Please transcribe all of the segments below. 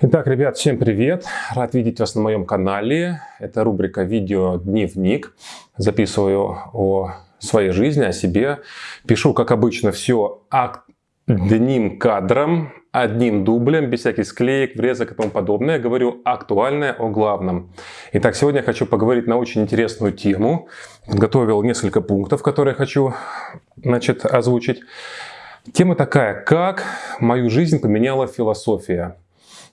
Итак, ребят, всем привет! Рад видеть вас на моем канале. Это рубрика «Видео Дневник». Записываю о своей жизни, о себе. Пишу, как обычно, все одним кадром, одним дублем, без всяких склеек, врезок и тому подобное. Говорю актуальное о главном. Итак, сегодня я хочу поговорить на очень интересную тему. Подготовил несколько пунктов, которые хочу значит, озвучить. Тема такая, как мою жизнь поменяла философия.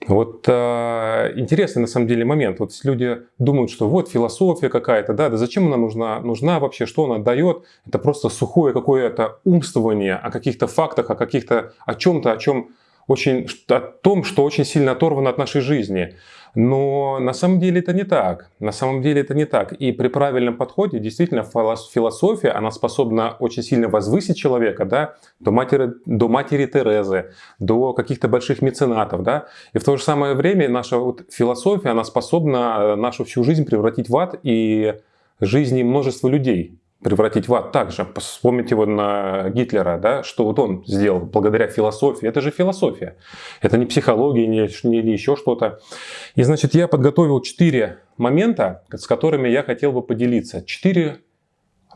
Вот э, интересный на самом деле момент. Вот люди думают, что вот философия какая-то, да, да зачем она нужна, нужна вообще, что она дает? Это просто сухое какое-то умствование о каких-то фактах, о каких-то, о чем-то, о чем очень, о том, что очень сильно оторвано от нашей жизни. Но на самом деле это не так. На самом деле это не так. И при правильном подходе действительно философия, она способна очень сильно возвысить человека, да, до матери, до матери Терезы, до каких-то больших меценатов, да. И в то же самое время наша вот философия, она способна нашу всю жизнь превратить в ад и жизни множества людей превратить в ад также. Вспомните его на Гитлера, да, что вот он сделал благодаря философии. Это же философия. Это не психология, не, не еще что-то. И значит, я подготовил четыре момента, с которыми я хотел бы поделиться. Четыре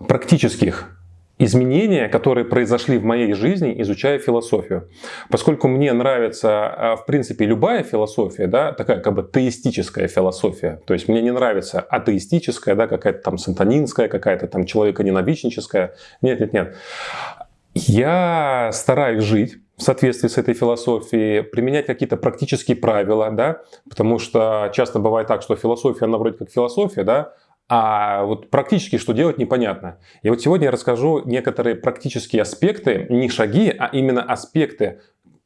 практических изменения, которые произошли в моей жизни, изучая философию. Поскольку мне нравится, а, в принципе, любая философия, да, такая как бы теистическая философия, то есть мне не нравится атеистическая, да, какая-то там сатанинская, какая-то там человеконенавистническая. Нет, нет, нет. Я стараюсь жить в соответствии с этой философией, применять какие-то практические правила, да, потому что часто бывает так, что философия, она вроде как философия, да, а вот практически что делать непонятно. И вот сегодня я расскажу некоторые практические аспекты, не шаги, а именно аспекты,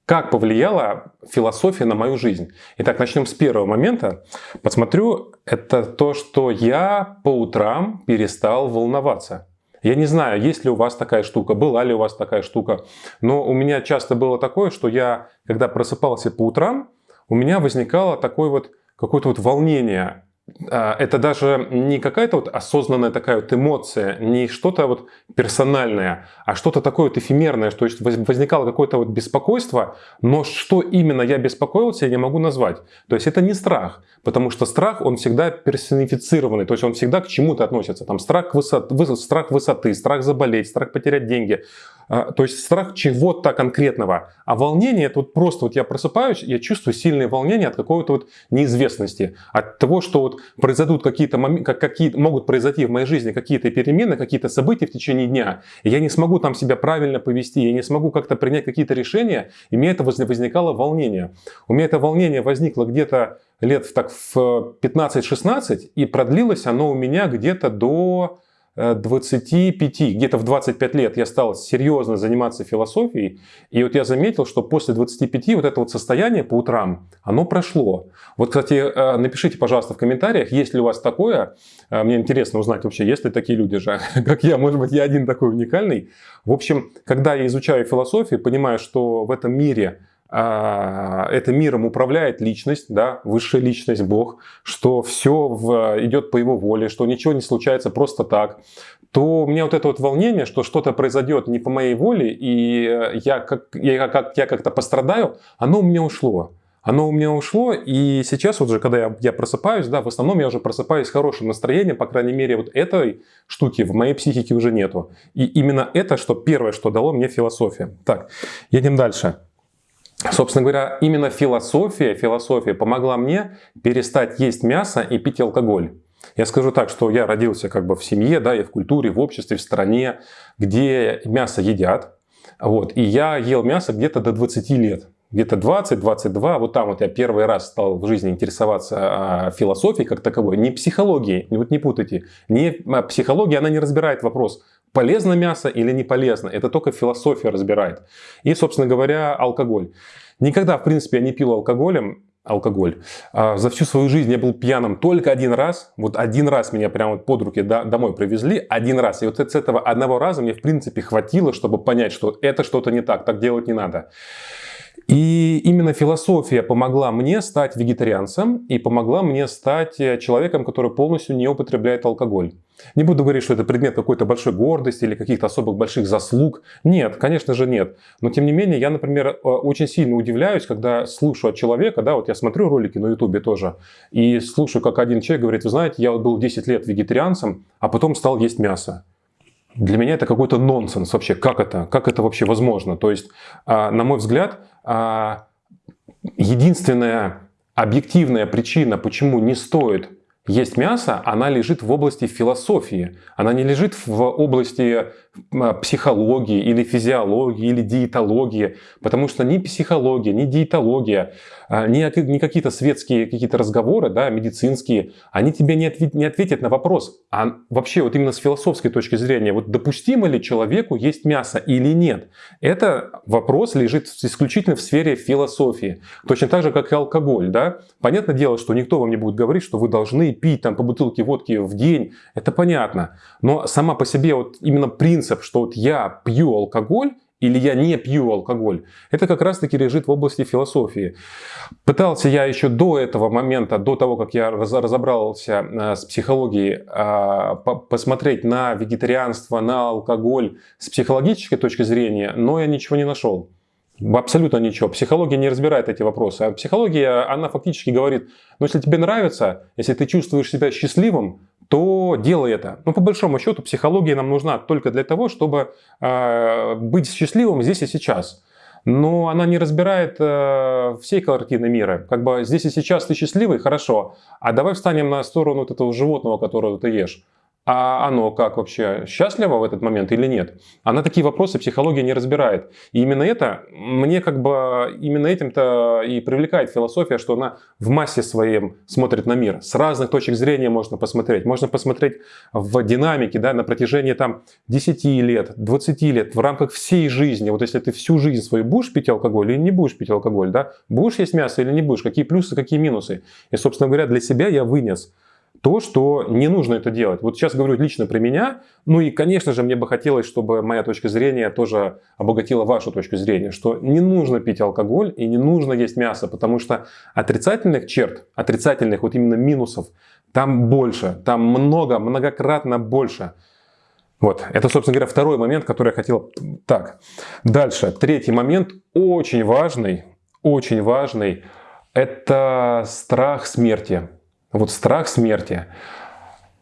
как повлияла философия на мою жизнь. Итак, начнем с первого момента. Посмотрю, это то, что я по утрам перестал волноваться. Я не знаю, есть ли у вас такая штука, была ли у вас такая штука, но у меня часто было такое, что я, когда просыпался по утрам, у меня возникало такое вот какое-то вот волнение, это даже не какая-то вот осознанная такая вот эмоция, не что-то вот персональное, а что-то такое вот эфемерное, то есть возникало какое-то вот беспокойство, но что именно я беспокоился, я не могу назвать. То есть это не страх, потому что страх, он всегда персонифицированный, то есть он всегда к чему-то относится. Там страх, высот, страх высоты, страх заболеть, страх потерять деньги, а, то есть страх чего-то конкретного. А волнение, это вот просто вот я просыпаюсь, я чувствую сильное волнение от какой-то вот неизвестности, от того, что вот произойдут какие-то моменты, какие могут произойти в моей жизни какие-то перемены, какие-то события в течение дня, и я не смогу там себя правильно повести, я не смогу как-то принять какие-то решения, и мне это возникало волнение. У меня это волнение возникло где-то лет так в 15-16, и продлилось оно у меня где-то до 25, э, где-то в 25 лет я стал серьезно заниматься философией, и вот я заметил, что после 25 вот это вот состояние по утрам, оно прошло. Вот, кстати, э, напишите, пожалуйста, в комментариях, есть ли у вас такое, э, мне интересно узнать вообще, есть ли такие люди же, как я, может быть, я один такой уникальный. В общем, когда я изучаю философию, понимаю, что в этом мире это миром управляет личность, да, высшая личность, Бог, что все в, идет по его воле, что ничего не случается просто так, то у меня вот это вот волнение, что что-то произойдет не по моей воле, и я, как, я, как, я как-то пострадаю, оно у меня ушло. Оно у меня ушло, и сейчас вот же, когда я, я просыпаюсь, да, в основном я уже просыпаюсь с хорошим настроением, по крайней мере, вот этой штуки в моей психике уже нету. И именно это, что первое, что дало мне философия. Так, едем дальше. Собственно говоря, именно философия, философия помогла мне перестать есть мясо и пить алкоголь. Я скажу так, что я родился как бы в семье, да, и в культуре, в обществе, в стране, где мясо едят. Вот, и я ел мясо где-то до 20 лет. Где-то 20-22, вот там вот я первый раз стал в жизни интересоваться а, философией как таковой, не психологией, вот не путайте. Не, а, психология, она не разбирает вопрос, полезно мясо или не полезно. Это только философия разбирает. И, собственно говоря, алкоголь. Никогда, в принципе, я не пил алкоголем, алкоголь. А за всю свою жизнь я был пьяным только один раз. Вот один раз меня прямо под руки домой привезли. Один раз. И вот с этого одного раза мне, в принципе, хватило, чтобы понять, что это что-то не так, так делать не надо. И именно философия помогла мне стать вегетарианцем и помогла мне стать человеком, который полностью не употребляет алкоголь. Не буду говорить, что это предмет какой-то большой гордости или каких-то особых больших заслуг. Нет, конечно же нет. Но тем не менее, я, например, э, очень сильно удивляюсь, когда слушаю от человека, да, вот я смотрю ролики на ютубе тоже, и слушаю, как один человек говорит, вы знаете, я был 10 лет вегетарианцем, а потом стал есть мясо. Для меня это какой-то нонсенс вообще. Как это? Как это вообще возможно? То есть, а, на мой взгляд, а, единственная объективная причина, почему не стоит есть мясо, она лежит в области философии. Она не лежит в области а, психологии или физиологии или диетологии, потому что ни психология, ни диетология, а, ни, какие-то светские какие-то разговоры, да, медицинские, они тебе не, ответ, не ответят на вопрос, а вообще вот именно с философской точки зрения, вот допустимо ли человеку есть мясо или нет? Это вопрос лежит исключительно в сфере философии. Точно так же, как и алкоголь, да. Понятное дело, что никто вам не будет говорить, что вы должны пить там по бутылке водки в день, это понятно. Но сама по себе вот именно принцип, что вот я пью алкоголь, или я не пью алкоголь. Это как раз таки лежит в области философии. Пытался я еще до этого момента, до того, как я разобрался э, с психологией, а, посмотреть на вегетарианство, на алкоголь с психологической точки зрения, но я ничего не нашел. Абсолютно ничего. Психология не разбирает эти вопросы. А психология, она фактически говорит, ну если тебе нравится, если ты чувствуешь себя счастливым, то делай это. Но по большому счету психология нам нужна только для того, чтобы э, быть счастливым здесь и сейчас. Но она не разбирает э, всей картины мира. Как бы здесь и сейчас ты счастливый, хорошо. А давай встанем на сторону вот этого животного, которого ты ешь а оно как вообще, счастливо в этот момент или нет? Она такие вопросы психология не разбирает. И именно это, мне как бы, именно этим-то и привлекает философия, что она в массе своем смотрит на мир. С разных точек зрения можно посмотреть. Можно посмотреть в динамике, да, на протяжении там 10 лет, 20 лет, в рамках всей жизни. Вот если ты всю жизнь свою будешь пить алкоголь или не будешь пить алкоголь, да, будешь есть мясо или не будешь, какие плюсы, какие минусы. И, собственно говоря, для себя я вынес то, что не нужно это делать. Вот сейчас говорю лично про меня, ну и, конечно же, мне бы хотелось, чтобы моя точка зрения тоже обогатила вашу точку зрения, что не нужно пить алкоголь и не нужно есть мясо, потому что отрицательных черт, отрицательных вот именно минусов, там больше, там много, многократно больше. Вот, это, собственно говоря, второй момент, который я хотел... Так, дальше, третий момент, очень важный, очень важный, это страх смерти. Вот страх смерти.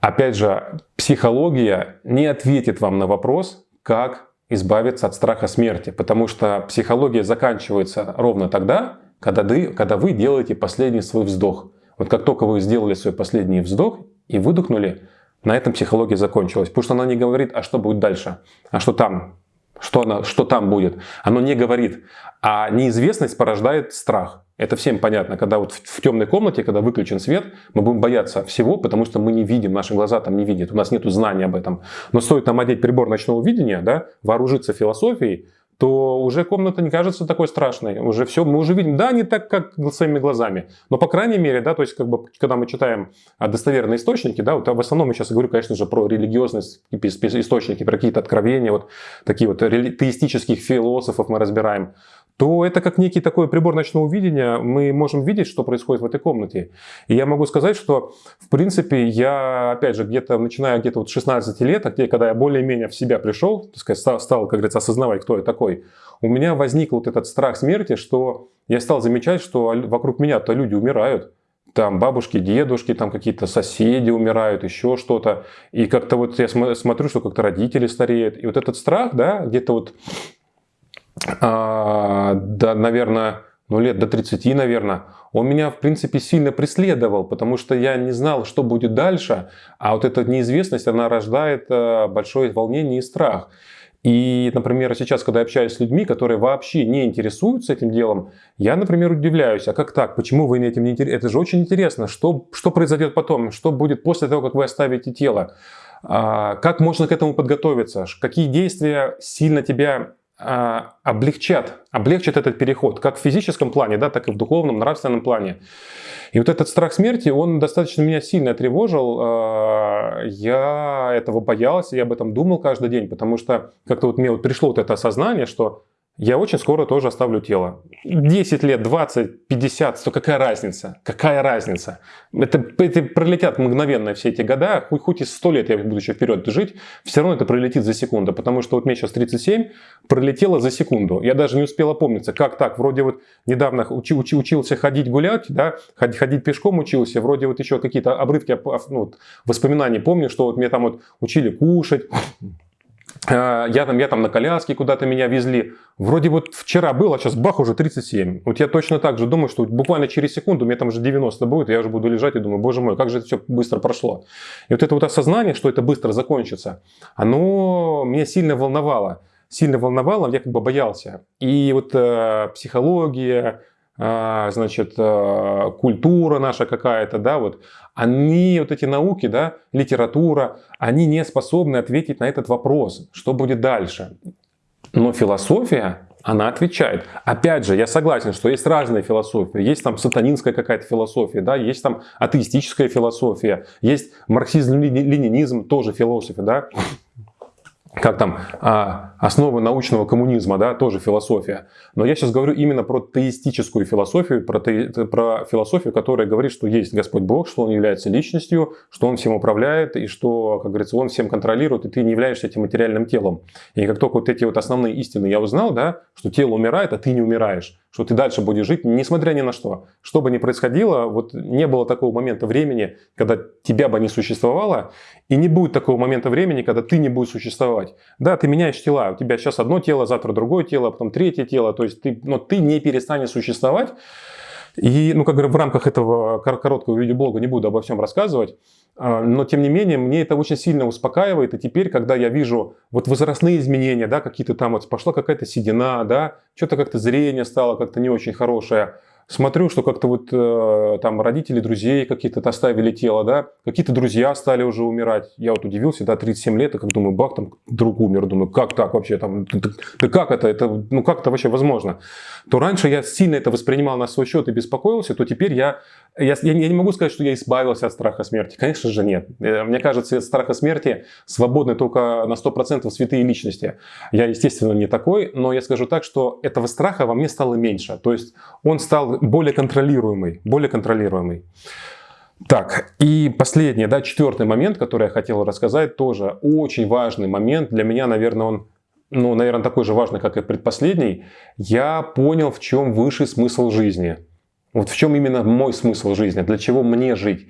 Опять же, психология не ответит вам на вопрос, как избавиться от страха смерти, потому что психология заканчивается ровно тогда, когда вы, когда вы делаете последний свой вздох. Вот как только вы сделали свой последний вздох и выдохнули, на этом психология закончилась. Потому что она не говорит, а что будет дальше, а что там, что, она, что там будет. Оно не говорит. А неизвестность порождает страх. Это всем понятно, когда вот в темной комнате, когда выключен свет, мы будем бояться всего, потому что мы не видим, наши глаза там не видят, у нас нет знания об этом. Но стоит нам одеть прибор ночного видения, да, вооружиться философией, то уже комната не кажется такой страшной. Уже все, мы уже видим, да, не так, как своими глазами. Но, по крайней мере, да, то есть, как бы, когда мы читаем достоверные источники, да, вот в основном я сейчас говорю, конечно же, про религиозные источники, про какие-то откровения, вот такие вот теистических философов мы разбираем то это как некий такой прибор ночного видения, мы можем видеть, что происходит в этой комнате. И я могу сказать, что, в принципе, я, опять же, где-то, начиная где-то вот 16 лет, а где, когда я более-менее в себя пришел, так сказать, стал, стал, как говорится, осознавать, кто я такой, у меня возник вот этот страх смерти, что я стал замечать, что вокруг меня-то люди умирают. Там бабушки, дедушки, там какие-то соседи умирают, еще что-то. И как-то вот я смотрю, что как-то родители стареют. И вот этот страх, да, где-то вот а, да, наверное, ну лет до 30, наверное, он меня, в принципе, сильно преследовал, потому что я не знал, что будет дальше, а вот эта неизвестность, она рождает э, большое волнение и страх. И, например, сейчас, когда я общаюсь с людьми, которые вообще не интересуются этим делом, я, например, удивляюсь, а как так, почему вы этим не интересуетесь? Это же очень интересно, что, что произойдет потом, что будет после того, как вы оставите тело, а, как можно к этому подготовиться, какие действия сильно тебя облегчат, облегчат этот переход, как в физическом плане, да, так и в духовном, нравственном плане. И вот этот страх смерти, он достаточно меня сильно тревожил. А, я этого боялся, я об этом думал каждый день, потому что как-то вот мне вот пришло вот это осознание, что я очень скоро тоже оставлю тело. 10 лет, 20, 50, то какая разница? Какая разница? Это, это пролетят мгновенно все эти года, хоть, хоть и 100 лет я буду еще вперед жить, все равно это пролетит за секунду, потому что вот мне сейчас 37, пролетело за секунду. Я даже не успел опомниться, как так, вроде вот недавно учи, учи, учился ходить гулять, да, ходить, ходить пешком учился, вроде вот еще какие-то обрывки ну, воспоминаний помню, что вот мне там вот учили кушать, я там, я там на коляске куда-то меня везли. Вроде вот вчера было, а сейчас бах, уже 37. Вот я точно так же думаю, что буквально через секунду, у меня там уже 90 будет, я уже буду лежать и думаю, боже мой, как же это все быстро прошло. И вот это вот осознание, что это быстро закончится, оно меня сильно волновало. Сильно волновало, я как бы боялся. И вот э, психология, значит, а, культура наша какая-то, да, вот, они, вот эти науки, да, литература, они не способны ответить на этот вопрос, что будет дальше. Но философия, она отвечает. Опять же, я согласен, что есть разные философии. Есть там сатанинская какая-то философия, да, есть там атеистическая философия, есть марксизм-ленинизм, тоже философия, да как там, а, основы научного коммунизма, да, тоже философия. Но я сейчас говорю именно про теистическую философию, про, те, про философию, которая говорит, что есть Господь Бог, что Он является личностью, что Он всем управляет, и что, как говорится, Он всем контролирует, и ты не являешься этим материальным телом. И как только вот эти вот основные истины я узнал, да, что тело умирает, а ты не умираешь, что ты дальше будешь жить, несмотря ни на что. Что бы ни происходило, вот не было такого момента времени, когда тебя бы не существовало, и не будет такого момента времени, когда ты не будешь существовать. Да, ты меняешь тела, у тебя сейчас одно тело, завтра другое тело, потом третье тело, то есть ты, но ты не перестанешь существовать. И, ну, как говорю, в рамках этого короткого видеоблога не буду обо всем рассказывать, а, но, тем не менее, мне это очень сильно успокаивает. И теперь, когда я вижу вот возрастные изменения, да, какие-то там вот пошла какая-то седина, да, что-то как-то зрение стало как-то не очень хорошее, смотрю, что как-то вот э, там родители друзей какие-то оставили тело, да, какие-то друзья стали уже умирать. Я вот удивился, да, 37 лет, и как думаю, бах, там друг умер, думаю, как так вообще, там, да как это, это, ну как это вообще возможно? То раньше я сильно это воспринимал на свой счет и беспокоился, то теперь я, я, я не могу сказать, что я избавился от страха смерти. Конечно же нет. Э, мне кажется, от страха смерти свободны только на 100% святые личности. Я, естественно, не такой, но я скажу так, что этого страха во мне стало меньше. То есть он стал более контролируемый, более контролируемый. Так, и последний, да, четвертый момент, который я хотел рассказать, тоже очень важный момент. Для меня, наверное, он, ну, наверное, такой же важный, как и предпоследний. Я понял, в чем высший смысл жизни. Вот в чем именно мой смысл жизни, для чего мне жить.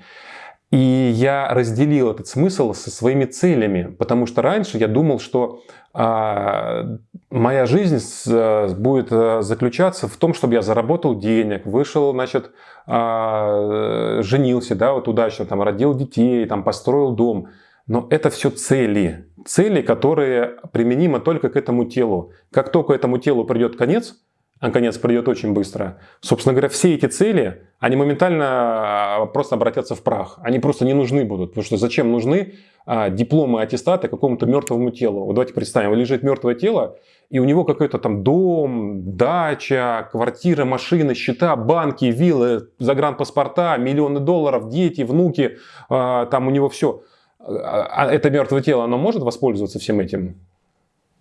И я разделил этот смысл со своими целями, потому что раньше я думал, что а, моя жизнь с, будет а, заключаться в том, чтобы я заработал денег, вышел, значит, а, женился, да, вот удачно, там, родил детей, там, построил дом. Но это все цели, цели, которые применимы только к этому телу. Как только этому телу придет конец, а конец придет очень быстро. Собственно говоря, все эти цели, они моментально а, просто обратятся в прах. Они просто не нужны будут. Потому что зачем нужны а, дипломы, аттестаты какому-то мертвому телу? Вот давайте представим, лежит мертвое тело, и у него какой-то там дом, дача, квартира, машины, счета, банки, виллы, загранпаспорта, миллионы долларов, дети, внуки, а, там у него все. А это мертвое тело, оно может воспользоваться всем этим?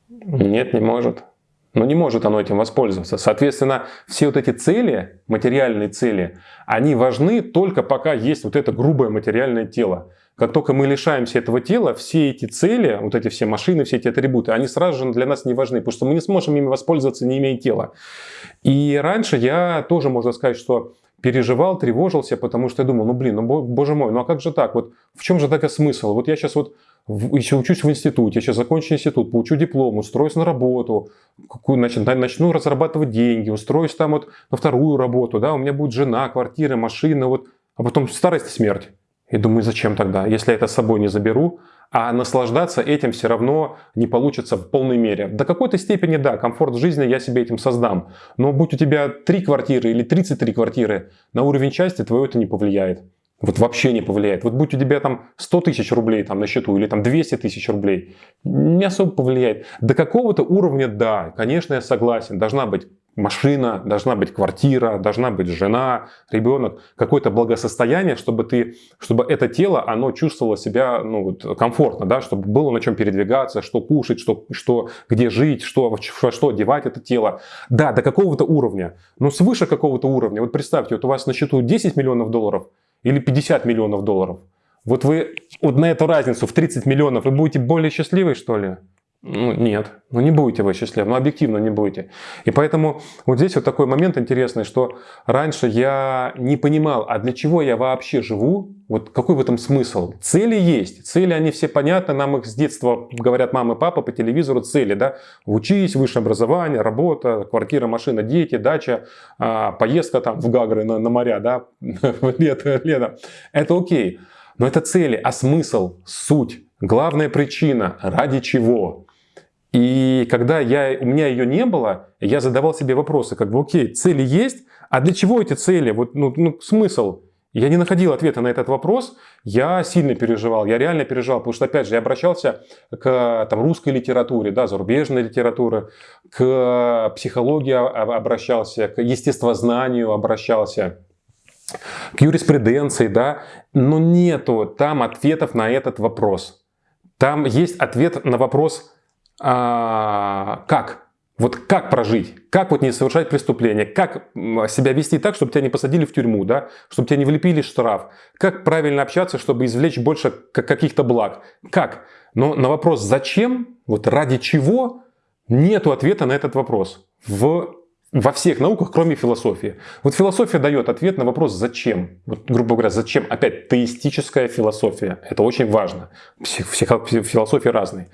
Нет, не может но не может оно этим воспользоваться. Соответственно, все вот эти цели, материальные цели, они важны только пока есть вот это грубое материальное тело. Как только мы лишаемся этого тела, все эти цели, вот эти все машины, все эти атрибуты, они сразу же для нас не важны, потому что мы не сможем ими воспользоваться, не имея тела. И раньше я тоже, можно сказать, что переживал, тревожился, потому что я думал, ну блин, ну боже мой, ну а как же так? Вот в чем же такой смысл? Вот я сейчас вот еще учусь в институте, сейчас закончу институт, получу диплом, устроюсь на работу, какую, значит, начну разрабатывать деньги, устроюсь там вот на вторую работу, да, у меня будет жена, квартира, машина, вот, а потом старость и смерть. И думаю, зачем тогда, если я это с собой не заберу, а наслаждаться этим все равно не получится в полной мере. До какой-то степени, да, комфорт жизни я себе этим создам. Но будь у тебя 3 квартиры или 33 квартиры, на уровень счастья твое это не повлияет. Вот вообще не повлияет. Вот будь у тебя там 100 тысяч рублей там на счету или там 200 тысяч рублей, не особо повлияет. До какого-то уровня, да, конечно, я согласен, должна быть машина, должна быть квартира, должна быть жена, ребенок, какое-то благосостояние, чтобы ты, чтобы это тело, оно чувствовало себя ну, вот, комфортно, да, чтобы было на чем передвигаться, что кушать, что, что, где жить, что, во что одевать это тело. Да, до какого-то уровня, но свыше какого-то уровня. Вот представьте, вот у вас на счету 10 миллионов долларов или 50 миллионов долларов. Вот вы вот на эту разницу в 30 миллионов вы будете более счастливы, что ли? Ну, нет, ну не будете вы счастливы, ну объективно не будете. И поэтому вот здесь вот такой момент интересный, что раньше я не понимал, а для чего я вообще живу, вот какой в этом смысл? Цели есть, цели они все понятны, нам их с детства говорят мама и папа по телевизору, цели, да, учись, высшее образование, работа, квартира, машина, дети, дача, а, поездка там в Гагры на, на моря, да, лето, лето, это окей. Но это цели, а смысл, суть, главная причина, ради чего? И когда я, у меня ее не было, я задавал себе вопросы, как бы, окей, цели есть, а для чего эти цели? Вот, ну, ну, смысл? Я не находил ответа на этот вопрос, я сильно переживал, я реально переживал, потому что, опять же, я обращался к там, русской литературе, да, зарубежной литературе, к психологии обращался, к естествознанию обращался, к юриспруденции, да, но нету там ответов на этот вопрос. Там есть ответ на вопрос а, как? Вот как прожить? Как вот не совершать преступления? Как себя вести так, чтобы тебя не посадили в тюрьму, да? Чтобы тебя не влепили штраф? Как правильно общаться, чтобы извлечь больше каких-то благ? Как? Но на вопрос «зачем?», вот ради чего, нету ответа на этот вопрос. В во всех науках, кроме философии. Вот философия дает ответ на вопрос «зачем?». Вот, грубо говоря, зачем? Опять теистическая философия. Это очень важно. Псих, философии разные.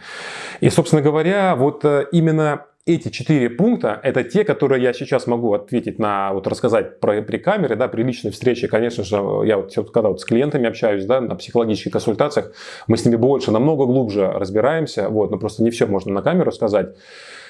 И, собственно говоря, вот э, именно эти четыре пункта – это те, которые я сейчас могу ответить на, вот рассказать про, при камере, да, при личной встрече. Конечно же, я вот, когда вот с клиентами общаюсь, да, на психологических консультациях, мы с ними больше, намного глубже разбираемся, вот, но просто не все можно на камеру сказать.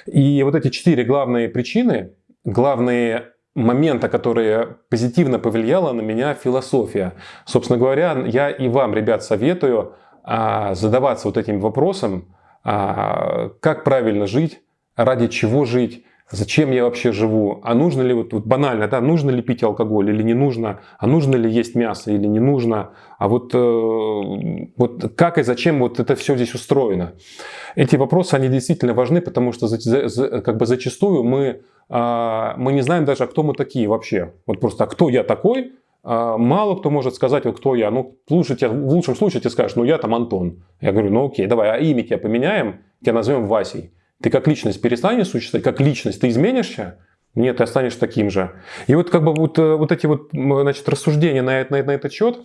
И вот эти четыре главные причины, главные моменты, которые позитивно повлияла на меня философия. Собственно говоря, я и вам, ребят, советую а, задаваться вот этим вопросом, а, как правильно жить, ради чего жить, Зачем я вообще живу? А нужно ли, вот, вот банально, да, нужно ли пить алкоголь или не нужно? А нужно ли есть мясо или не нужно? А вот, э, вот как и зачем вот это все здесь устроено? Эти вопросы, они действительно важны, потому что за, за, как бы зачастую мы, э, мы не знаем даже, а кто мы такие вообще. Вот просто, а кто я такой? Э, мало кто может сказать, вот кто я. Ну, лучше тебе, в лучшем случае ты скажешь, ну я там Антон. Я говорю, ну окей, давай, а имя тебя поменяем, тебя назовем Васей. Ты как личность перестанешь существовать, как личность ты изменишься, нет, ты останешься таким же. И вот как бы вот, э, вот эти вот значит, рассуждения на, на, на этот счет,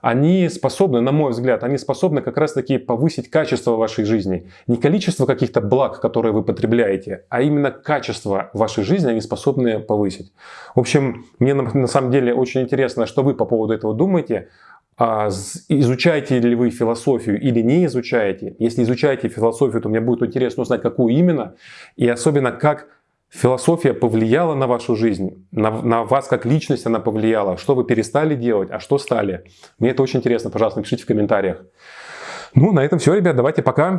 они способны, на мой взгляд, они способны как раз таки повысить качество вашей жизни. Не количество каких-то благ, которые вы потребляете, а именно качество вашей жизни они способны повысить. В общем, мне на, на самом деле очень интересно, что вы по поводу этого думаете. А, изучаете ли вы философию или не изучаете. Если изучаете философию, то мне будет интересно узнать, какую именно, и особенно, как философия повлияла на вашу жизнь, на, на вас как личность она повлияла, что вы перестали делать, а что стали. Мне это очень интересно, пожалуйста, напишите в комментариях. Ну, на этом все, ребят, давайте пока.